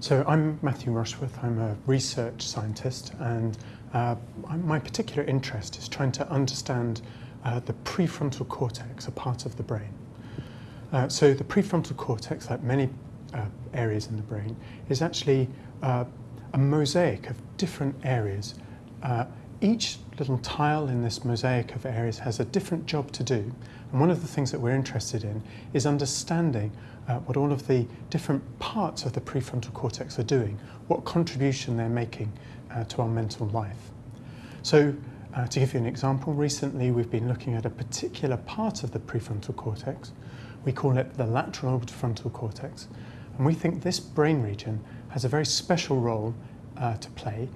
So I'm Matthew Rushworth, I'm a research scientist and uh, my particular interest is trying to understand uh, the prefrontal cortex, a part of the brain. Uh, so the prefrontal cortex, like many uh, areas in the brain, is actually uh, a mosaic of different areas. Each little tile in this mosaic of areas has a different job to do. And one of the things that we're interested in is understanding uh, what all of the different parts of the prefrontal cortex are doing, what contribution they're making uh, to our mental life. So uh, to give you an example, recently we've been looking at a particular part of the prefrontal cortex. We call it the lateral orbitofrontal cortex. And we think this brain region has a very special role uh, to play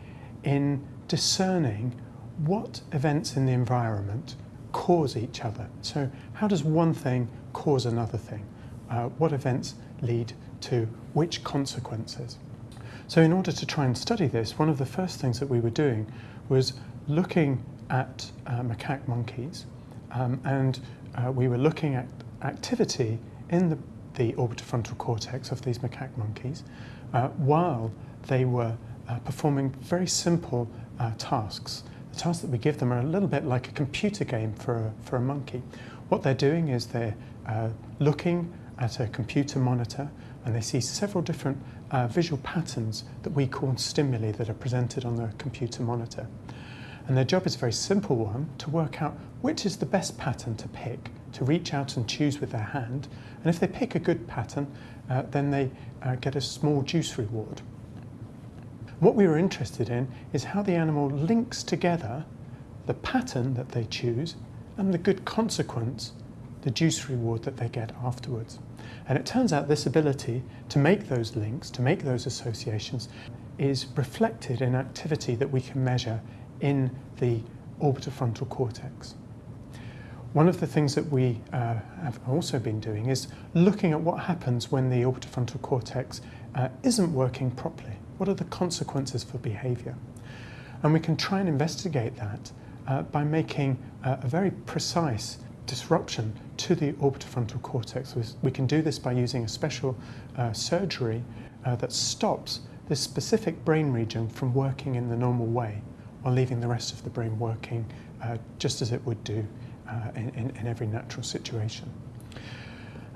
in discerning what events in the environment cause each other. So how does one thing cause another thing? Uh, what events lead to which consequences? So in order to try and study this, one of the first things that we were doing was looking at uh, macaque monkeys um, and uh, we were looking at activity in the, the orbitofrontal cortex of these macaque monkeys uh, while they were uh, performing very simple uh, tasks. The tasks that we give them are a little bit like a computer game for a, for a monkey. What they're doing is they're uh, looking at a computer monitor and they see several different uh, visual patterns that we call stimuli that are presented on the computer monitor. And their job is a very simple one, to work out which is the best pattern to pick, to reach out and choose with their hand. And if they pick a good pattern, uh, then they uh, get a small juice reward. What we were interested in is how the animal links together the pattern that they choose and the good consequence, the juice reward that they get afterwards. And it turns out this ability to make those links, to make those associations, is reflected in activity that we can measure in the orbitofrontal cortex. One of the things that we uh, have also been doing is looking at what happens when the orbitofrontal cortex uh, isn't working properly. What are the consequences for behaviour? And we can try and investigate that uh, by making uh, a very precise disruption to the orbitofrontal cortex. We can do this by using a special uh, surgery uh, that stops this specific brain region from working in the normal way while leaving the rest of the brain working uh, just as it would do uh, in, in, in every natural situation.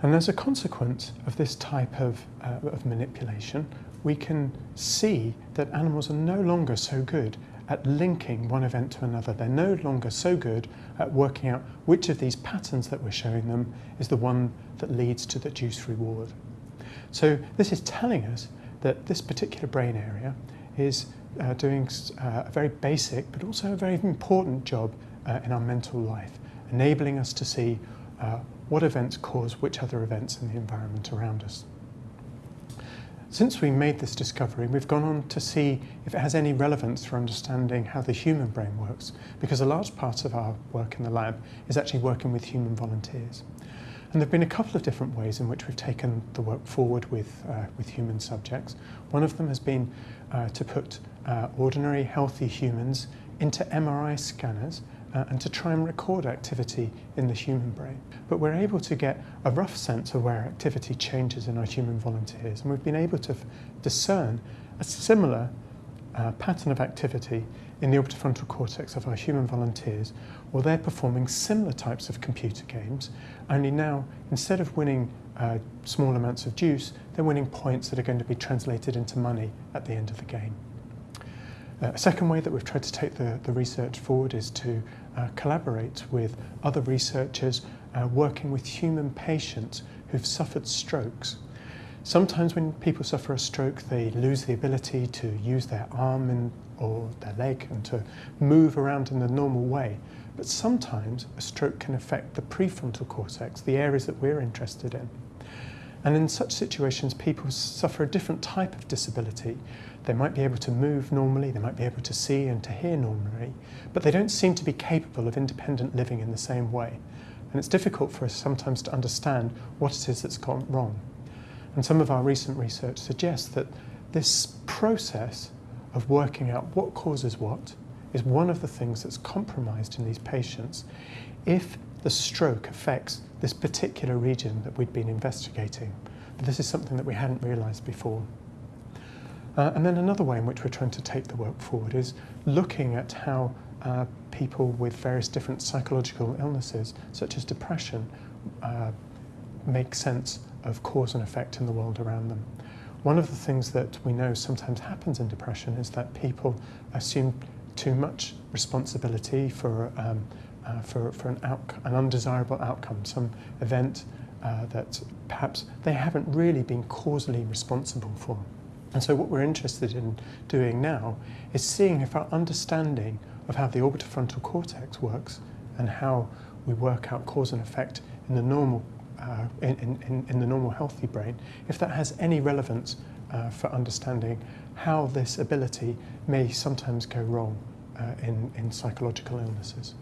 And as a consequence of this type of, uh, of manipulation, we can see that animals are no longer so good at linking one event to another. They're no longer so good at working out which of these patterns that we're showing them is the one that leads to the juice reward. So this is telling us that this particular brain area is uh, doing uh, a very basic but also a very important job uh, in our mental life, enabling us to see uh, what events cause which other events in the environment around us. Since we made this discovery, we've gone on to see if it has any relevance for understanding how the human brain works, because a large part of our work in the lab is actually working with human volunteers. And there have been a couple of different ways in which we've taken the work forward with, uh, with human subjects. One of them has been uh, to put uh, ordinary healthy humans into MRI scanners uh, and to try and record activity in the human brain. But we're able to get a rough sense of where activity changes in our human volunteers and we've been able to discern a similar uh, pattern of activity in the orbitofrontal cortex of our human volunteers or they're performing similar types of computer games only now instead of winning uh, small amounts of juice they're winning points that are going to be translated into money at the end of the game. Uh, a second way that we've tried to take the, the research forward is to uh, collaborate with other researchers uh, working with human patients who've suffered strokes. Sometimes when people suffer a stroke, they lose the ability to use their arm and, or their leg and to move around in the normal way. But sometimes a stroke can affect the prefrontal cortex, the areas that we're interested in. And in such situations, people suffer a different type of disability. They might be able to move normally, they might be able to see and to hear normally, but they don't seem to be capable of independent living in the same way. And it's difficult for us sometimes to understand what it is that's gone wrong. And some of our recent research suggests that this process of working out what causes what is one of the things that's compromised in these patients if the stroke affects this particular region that we'd been investigating. But this is something that we hadn't realised before. Uh, and then another way in which we're trying to take the work forward is looking at how uh, people with various different psychological illnesses, such as depression, uh, make sense of cause and effect in the world around them. One of the things that we know sometimes happens in depression is that people assume too much responsibility for, um, uh, for, for an, an undesirable outcome, some event uh, that perhaps they haven't really been causally responsible for. And so what we're interested in doing now is seeing if our understanding of how the orbitofrontal cortex works and how we work out cause and effect in the normal, uh, in, in, in, the normal healthy brain, if that has any relevance uh, for understanding how this ability may sometimes go wrong uh, in, in psychological illnesses.